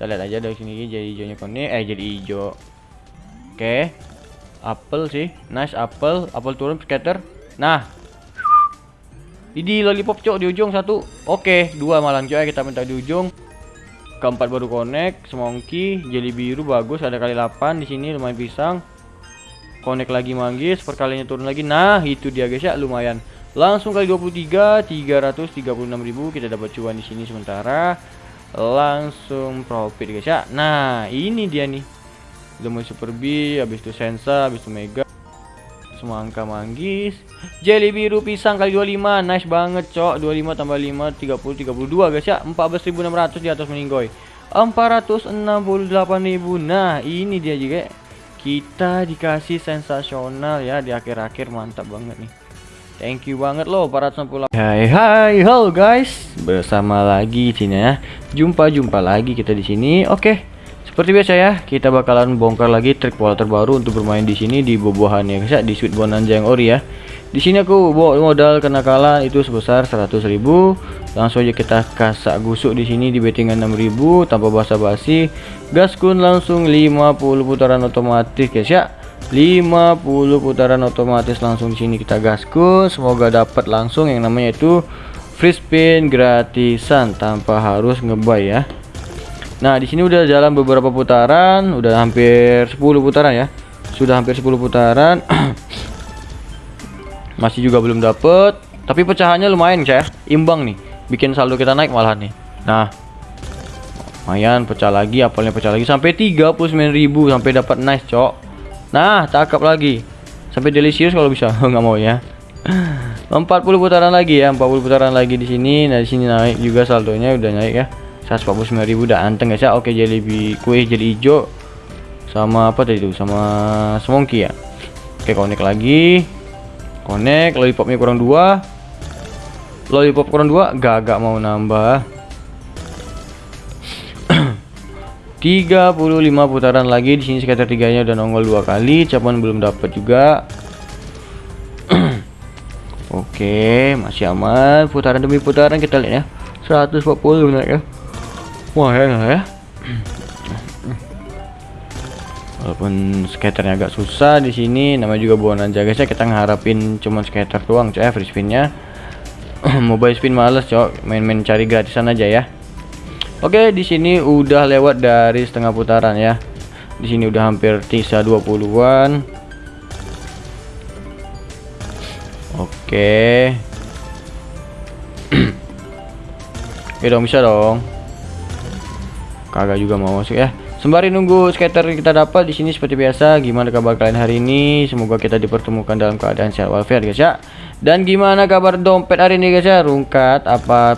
kita lihat aja dari sini jadi hijaunya konek eh jadi hijau. Oke. Apel sih. Nice apel apel turun scatter nah. Ini lollipop cok di ujung satu. Oke dua malam coy kita minta di ujung. Keempat baru connect semongki jelly biru bagus ada kali 8 di sini lumayan pisang. Connect lagi manggis perkaliannya turun lagi. Nah itu dia guys ya lumayan. Langsung kali 23 336.000 kita dapat cuan di sini sementara langsung profit guys ya. Nah ini dia nih. Udah mau super B habis itu sensa habis itu mega. Semua angka manggis. Jelly biru pisang kali 25 nice banget cok. 25 tambah 5 30 32 guys ya. 14.600 di atas meninggoy. 468.000 nah ini dia juga. Kita dikasih sensasional ya di akhir-akhir. Mantap banget nih Thank you banget loh 468 Hai hai halo guys bersama lagi sini ya jumpa-jumpa lagi kita di sini oke. Seperti biasa ya, kita bakalan bongkar lagi trik pola terbaru untuk bermain di sini di bobohan ya guys ya, di Sweet Bonanza yang ori ya. Di sini aku bawa modal kenakalan itu sebesar 100.000. Langsung aja kita kasak gusuk di sini di bettingan 6.000 tanpa basa-basi. Gaskun langsung 50 putaran otomatis guys ya. 50 putaran otomatis langsung di sini kita gaskun. Semoga dapat langsung yang namanya itu free spin gratisan tanpa harus ngebay ya. Nah, di sini udah jalan beberapa putaran, udah hampir 10 putaran ya. Sudah hampir 10 putaran. Masih juga belum dapet, tapi pecahannya lumayan, saya. Imbang nih. Bikin saldo kita naik malah nih. Nah. Lumayan pecah lagi, apalnya pecah lagi sampai 39.000 sampai dapat nice, Cok. Nah, cakep lagi. Sampai delicious kalau bisa. nggak mau ya. 40 putaran lagi ya, 40 putaran lagi di sini. Nah, di sini naik juga saldonya udah naik ya. 149.000 udah anteng guys ya oke jadi kue jadi hijau sama apa tadi itu sama semongki ya oke connect lagi connect lollipopnya kurang dua lollipop kurang dua gak, gak mau nambah 35 putaran lagi di sini sekitar tiganya udah nongol dua kali capan belum dapat juga Oke, masih aman. Putaran demi putaran kita lihat ya. 140 benar ya. Wah ya, ya. Walaupun skaternya agak susah di sini, namanya juga bonanza guys ya. Kita ngeharapin cuman skater doang, coy, free spinnya. Mobile spin males, cok. Main-main cari gratisan aja ya. Oke, di sini udah lewat dari setengah putaran ya. Di sini udah hampir sisa 20-an. Oke. Oke dong, bisa dong kagak juga mau masuk ya sembari nunggu skater kita dapat di sini seperti biasa gimana kabar kalian hari ini semoga kita dipertemukan dalam keadaan sehat walafiat guys ya dan gimana kabar dompet hari ini guys ya rungkat apa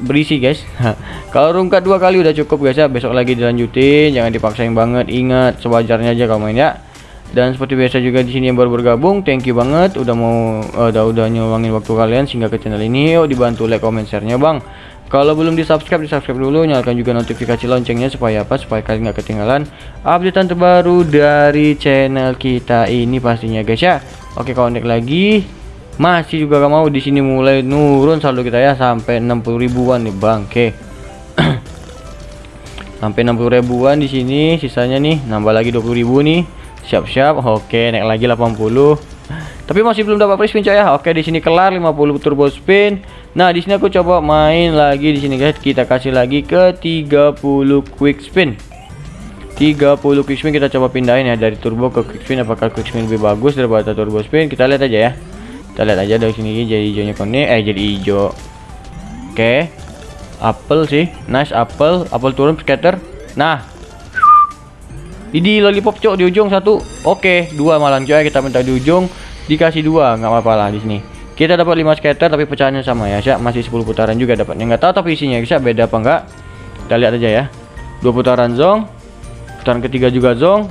berisi guys kalau rungkat dua kali udah cukup guys ya besok lagi dilanjutin jangan dipaksain banget ingat sewajarnya aja kalau main ya dan seperti biasa juga di sini yang baru bergabung thank you banget udah mau uh, udah udah nyuangin waktu kalian sehingga ke channel ini yuk dibantu like comment share nya bang kalau belum di subscribe, di subscribe dulu. Nyalakan juga notifikasi loncengnya supaya apa? Supaya kalian nggak ketinggalan updatean terbaru dari channel kita ini pastinya guys ya. Oke, connect lagi. Masih juga gak mau di sini mulai nurun saldo kita ya sampai 60 ribuan nih bang. Oke. sampai 60 ribuan di sini sisanya nih nambah lagi 20 ribu nih. Siap-siap. Oke, naik lagi 80. Tapi masih belum dapat free spin coy ya. Oke, di sini kelar 50 turbo spin. Nah, di sini aku coba main lagi di sini guys. Kita kasih lagi ke 30 quick spin. 30 quick spin kita coba pindahin ya dari turbo ke quick spin apakah quick spin lebih bagus daripada turbo spin kita lihat aja ya kita lihat aja dari sini jadi hijaunya kone. Eh jadi hijau. Oke. Apel sih. Nice apel apel turun scatter nah. Ini lollipop cok di ujung satu. Oke dua malam coy. Kita minta di ujung. Dikasih dua. Nggak apa-apa lah di sini. Kita dapat 5 scatter tapi pecahannya sama ya sih masih 10 putaran juga dapatnya. Nggak tahu tapi isinya bisa beda apa enggak kita lihat aja ya. Dua putaran zong. Putaran ketiga juga zong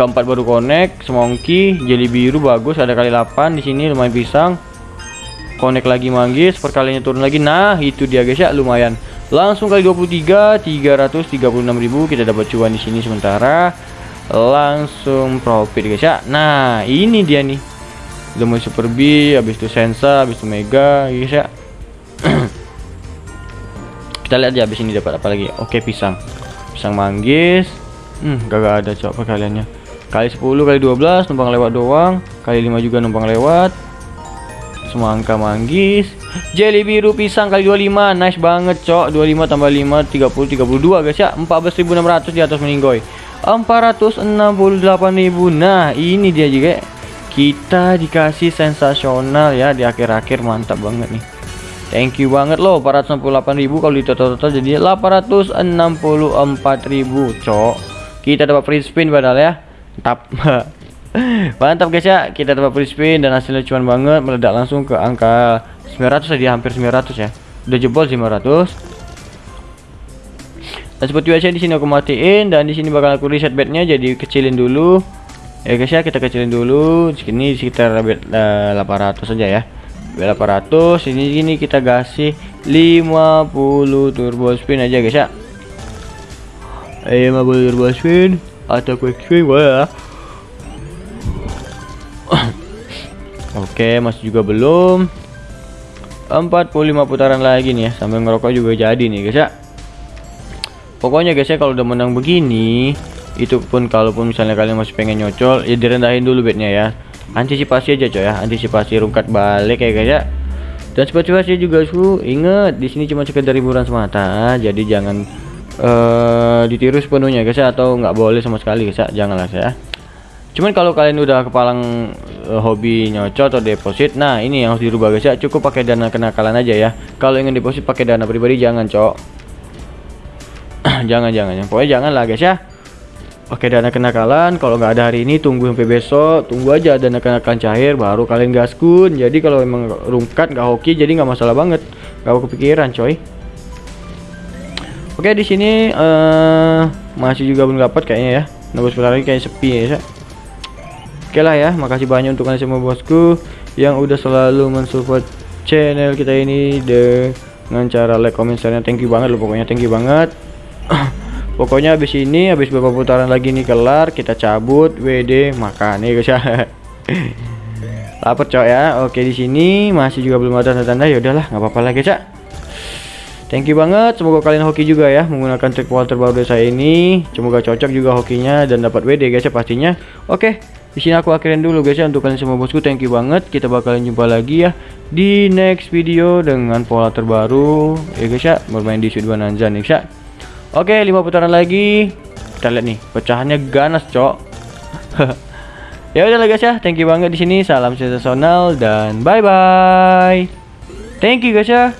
keempat baru connect semongki jelly biru bagus ada kali 8 di sini lumayan pisang. Connect lagi manggis perkaliannya turun lagi. Nah itu dia guys ya lumayan. Langsung kali 23 336.000 kita dapat cuan di sini sementara. Langsung profit guys ya. Nah ini dia nih. Mau super B habis itu sensa habis itu mega guys ya. Kita lihat aja habis ini dapat apa lagi. Oke pisang. Pisang manggis. Hmm gak ada cok perkaliannya kali 10 kali 12 numpang lewat doang. Kali 5 juga numpang lewat. Semangka manggis. Jelly biru pisang kali 25 nice banget cok. 25 tambah 5 30 32 guys ya. 14.600 di atas meninggoy 468.000 nah ini dia juga kita dikasih sensasional ya. Di akhir-akhir mantap banget nih. Thank you banget loh 468.000 kalau di total-total jadi 864.000 cok. Kita dapat free spin padahal ya mantap. Mantap guys ya. Kita dapat free spin dan hasilnya cuan banget. Meledak langsung ke angka 900 ya hampir 900 ya. Udah jebol 500 dan seperti biasa di sini aku matiin. Dan di sini bakal aku reset bednya jadi kecilin dulu. Ya guys ya kita kecilin dulu. Sini sekitar bed uh, 800 saja ya. 800 ini gini kita kasih 50 turbo spin aja guys ya. 50 turbo spin atau quick boleh ya Oke masih juga belum. 45 putaran lagi nih ya sambil ngerokok juga jadi nih guys ya. Pokoknya guys ya kalau udah menang begini itu pun kalaupun misalnya kalian masih pengen nyocol ya direndahin dulu bednya ya. Antisipasi aja coy ya. Antisipasi rungkat balik ya guys ya. Dan seperti juga su inget di sini cuma sekedar hiburan semata. Jadi jangan uh, ditiru sepenuhnya guys ya atau nggak boleh sama sekali guys ya janganlah ya. Cuman kalau kalian udah kepalang uh, hobi nyocok atau deposit nah ini yang harus dirubah guys ya cukup pakai dana kenakalan aja ya. Kalau ingin deposit pakai dana pribadi jangan cok. Jangan jangan yang pokoknya jangan lah guys ya Oke dana kenakalan kalau nggak ada hari ini tunggu sampai besok tunggu aja dana kenakalan cair baru kalian gaskun. Jadi kalau emang rungkat nggak hoki jadi nggak masalah banget. Nggak kepikiran coy Oke di sini uh, masih juga belum dapat kayaknya ya. Nunggu sebentar lagi kayak sepi ya Oke lah ya makasih banyak untuk kalian semua bosku yang udah selalu mensupport channel kita ini dengan cara like comment share thank you banget lo pokoknya. Thank you banget. Pokoknya habis ini habis beberapa putaran lagi nih kelar kita cabut WD makan nih guys ya lapar cok ya. Oke di sini masih juga belum ada tanda-tanda. Ya udahlah nggak apa-apa lagi cak thank you banget semoga kalian hoki juga ya menggunakan trik Walter baru dari saya ini semoga cocok juga hokinya dan dapat WD guys ya pastinya oke di sini aku akhirin dulu guys ya untuk kalian semua bosku thank you banget kita bakalan jumpa lagi ya di next video dengan pola terbaru ya guys ya bermain di Sud Bonanza nih guys ya Oke, lima putaran lagi. Kita lihat nih, pecahannya ganas, cok. ya udah guys ya, thank you banget di sini. Salam sensasional dan bye bye. Thank you guys ya.